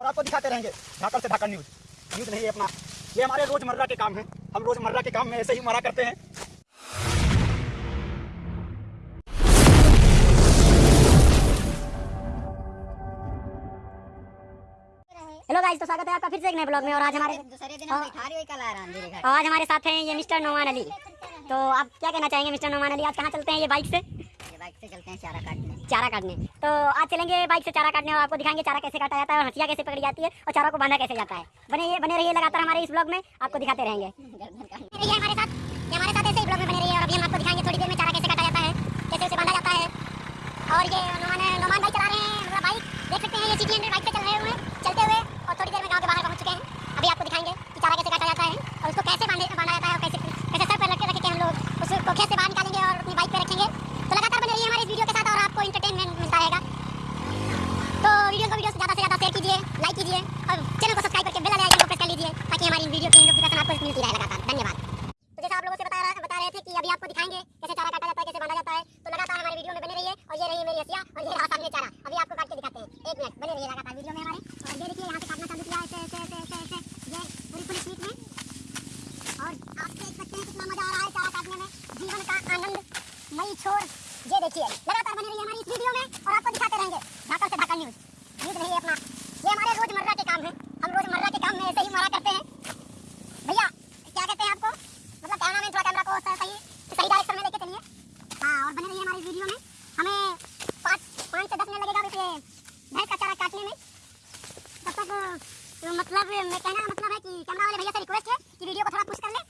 और आपको दिखाते रहेंगे ढाकल से ढाकल न्यूज़ न्यूज़ नहीं है अपना। ये हमारे रोज़मर्रा के काम है। हम रोज़मर्रा के काम में ऐसे ही मरा करते हैं। हेलो गाइस तो स्वागत है आपका फिर से एक नए ब्लॉग में और आज हमारे दूसरे दिन। हम बैठा रही कल आ रहा अंधेरे घर आज हमारे साथ हैं ये मिस्टर नोमान अली। तो आप क्या कहना चाहेंगे मिस्टर नोमान अली? आज कहाँ चलते हैं ये बाइक से? बाइक से चलते हैं चारा काटने। चारा काटने। तो आज चलेंगे बाइक से चारा काटने और आपको दिखाएँगे चारा कैसे काटा जाता है और हंसिया कैसे पकड़ी जाती है और चारा को बांधा कैसे जाता है। बने बने रहिए लगातार हमारे इस ब्लॉग में, आपको दिखाते रहेंगे। हमारे साथ। हमारे साथ ऐसे ब्लॉग में बने रहिए और अभी हम आपको दिखाएँगे थोड़ी देर में चारा कैसे काटा जाता है कैसे उसे बांधा जाता है और ये नोमान नोमान भाई चला रहे हैं हमारा बाइक देख सकते हैं ये सिटी हंड्रेड बाइक पे चल रहे हुए हैं चलते हुए और थोड़ी देर में गाँव के बाहर पहुँच चुके हैं अभी आपको दिखाएँगे कि चारा कैसे काटा जाता है और उसको कैसे बांधे बांधा जाता है और कैसे कैसे सर पर रख के रख के हम लोग उसको खेत से बाहर निकालेंगे और अपनी बाइक पे रखेंगे तो लगातार बने रहिए हमारे इस वीडियो के साथ और आपको इंटरटेनमेंट मिलता रहेगा तो वीडियो को वीडियो से ज़्यादा से ज़्यादा शेयर कीजिए लाइक कीजिए और चैनल को सब्सक्राइब करके बेल आइकन को प्रेस कर लीजिए ताकि हमारी वीडियो की नोटिफिकेशन आपको मिलती रहे लगातार। धन्यवाद। तो जैसा आप लोगों से बता रहा, बता रहे थे कि अभी आपको दिखाएँगे कैसे चारा काटा जाता है, कैसे बांधा जाता है तो लगातार हमारे वीडियो में बने रहिए और ये रही मेरी हसिया और ये रहा सामने चारा। अभी आपको काट के दिखाते हैं। एक मिनट बने रहिए लगातार वीडियो में हमारे। और ये देखिए, यहाँ से काटना चालू किया ऐसे ऐसे ऐसे ऐसे ये पूरी पूरी स्पीड में। और आप देख सकते हैं कितना मज़ा आ रहा है चारा काटने में। जीवन का आनंद, मई छोर। ये देखिए लगातार बने रहिए हमारी इस वीडियो में और आपको दिखाते रहेंगे ढाकल से ढाकल न्यूज़ न्यूज़ नहीं है अपना ये हमारे रोज़मर्रा के काम है हम रोज़मर्रा के काम में ऐसे ही मरा करते हैं भैया क्या कहते हैं आपको मतलब कैमरा में थोड़ा कैमरा को सही सही डायरेक्शन में लेके चलिए हाँ और बने रहिए हमारी वीडियो में हमें पाँच पाँच से दस मिनट लगेगा वैसे भैंस का चारा काटने में तब तक अ, मतलब मैं कहना का मतलब है कि कैमरा वाले भैया से रिक्वेस्ट है कि वीडियो को थोड़ा पुश कर ले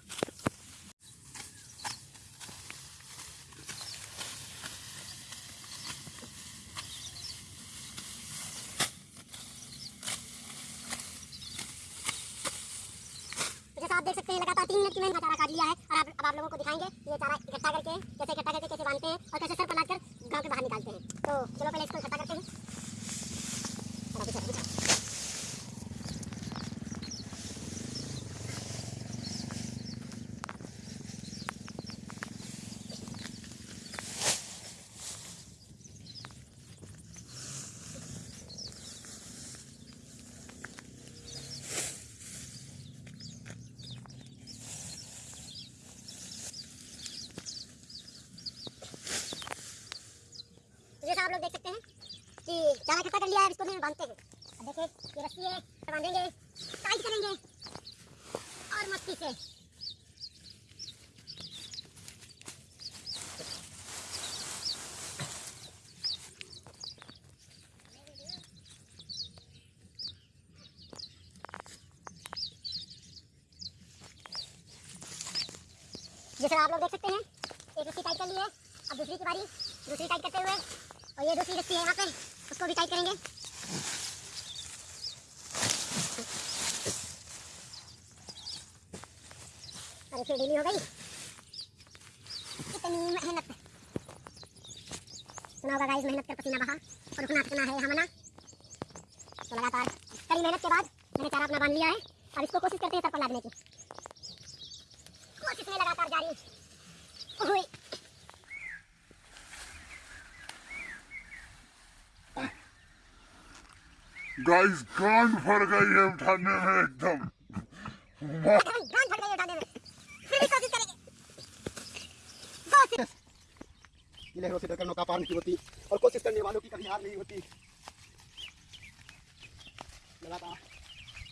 तो जैसा आप देख सकते हैं, लगातार तीन मिनट की मैंने चारा काट लिया है और आप, अब आप लोगों को दिखाएँगे ये चारा इकट्ठा करके कैसे इकट्ठा करके कैसे बांधते हैं और कैसे सर पर लाद कर गाँव के बाहर निकालते हैं। तो चलो पहले इसको इकट्ठा करते हैं और अभी चलो, चलो। तो जैसा आप लोग देख सकते हैं कि कर लिया है इसको भी बांधते हैं। देखिए ये रस्सी है इसे बांधेंगे। टाइट करेंगे। और मस्ती से। जैसा आप लोग देख सकते हैं। एक रस्सी टाइट कर ली है। अब दूसरी की बारी। दूसरी टाइट करते हुए। और ये दूसरी रस्सी है यहाँ पे। उसको भी टाइट करेंगे। अरे फिर ढीली हो गई। इतनी मेहनत। सुना होगा गाइस मेहनत कर पसीना बहा और रुकना थकना है हमना तो लगातार कड़ी मेहनत के बाद मैंने चारा अपना बाँध लिया है। अब इसको कोशिश करते हैं पर लादने की। कोशिश में लगातार जारी। गाइस कान फट गई है उठाने में एकदम। से नौका पार नहीं होती और कोशिश करने वालों की कभी हार नहीं होती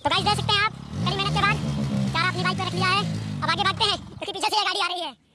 तो गाइस देख सकते हैं आप, कड़ी मेहनत के बाद, चारा अपनी बाइक पे रख लिया है, अब आगे भागते हैं, क्योंकि पीछे से गाड़ी आ रही है।